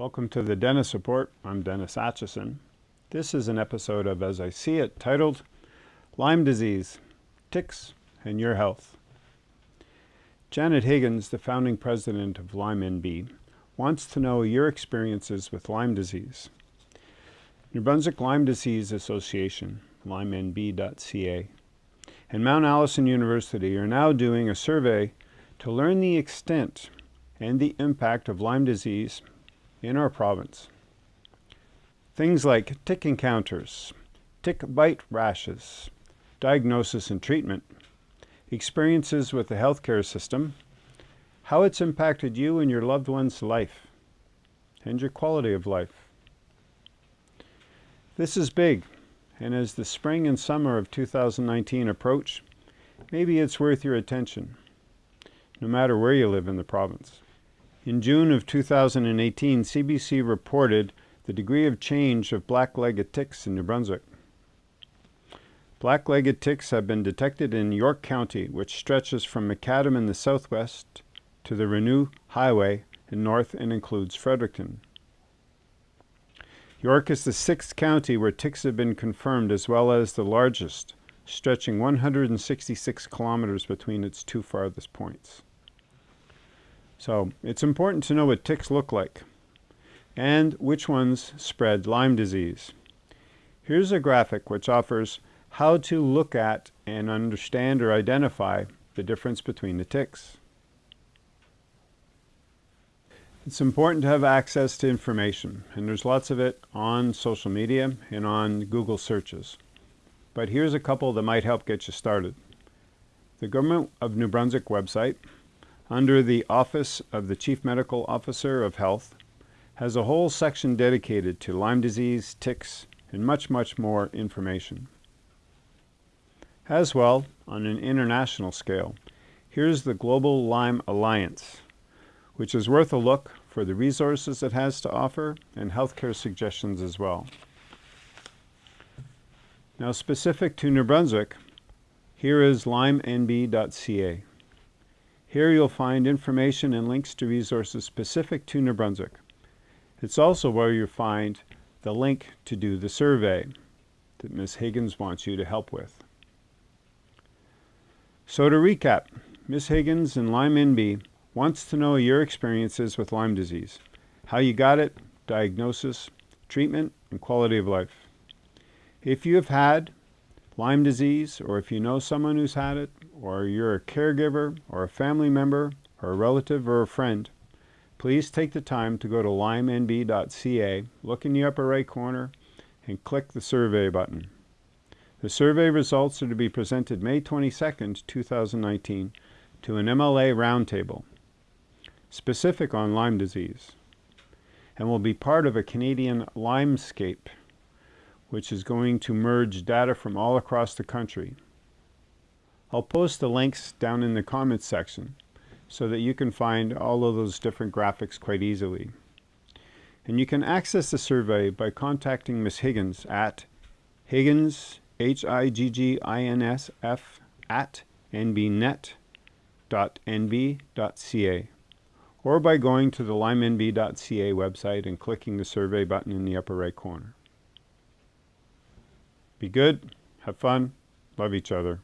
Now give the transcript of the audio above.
Welcome to the Dennis Report. I'm Dennis Atchison. This is an episode of As I See It titled Lyme Disease, Ticks, and Your Health. Janet Higgins, the founding president of Lyme NB, wants to know your experiences with Lyme disease. New Brunswick Lyme Disease Association, lymenb.ca, and Mount Allison University are now doing a survey to learn the extent and the impact of Lyme disease in our province. Things like tick encounters, tick bite rashes, diagnosis and treatment, experiences with the healthcare system, how it's impacted you and your loved one's life, and your quality of life. This is big, and as the spring and summer of 2019 approach, maybe it's worth your attention, no matter where you live in the province. In June of 2018, CBC reported the degree of change of black-legged ticks in New Brunswick. Black-legged ticks have been detected in York County, which stretches from McAdam in the southwest to the Renous Highway in north and includes Fredericton. York is the sixth county where ticks have been confirmed as well as the largest, stretching 166 kilometers between its two farthest points. So it's important to know what ticks look like and which ones spread Lyme disease. Here's a graphic which offers how to look at and understand or identify the difference between the ticks. It's important to have access to information, and there's lots of it on social media and on Google searches. But here's a couple that might help get you started. The Government of New Brunswick website under the Office of the Chief Medical Officer of Health, has a whole section dedicated to Lyme disease, ticks, and much, much more information. As well, on an international scale, here's the Global Lyme Alliance, which is worth a look for the resources it has to offer and healthcare suggestions as well. Now specific to New Brunswick, here is lymenb.ca. Here you'll find information and links to resources specific to New Brunswick. It's also where you'll find the link to do the survey that Ms. Higgins wants you to help with. So to recap, Ms. Higgins and Lyme NB wants to know your experiences with Lyme disease, how you got it, diagnosis, treatment, and quality of life. If you have had Lyme disease, or if you know someone who's had it, or you're a caregiver, or a family member, or a relative, or a friend, please take the time to go to lymenb.ca, look in the upper right corner, and click the survey button. The survey results are to be presented May 22, 2019, to an MLA roundtable, specific on Lyme disease, and will be part of a Canadian Lymescape which is going to merge data from all across the country. I'll post the links down in the comments section so that you can find all of those different graphics quite easily. And you can access the survey by contacting Ms. Higgins at Higgins, H-I-G-G-I-N-S-F at nbnet.nb.ca or by going to the lymenb.ca website and clicking the survey button in the upper right corner. Be good, have fun, love each other.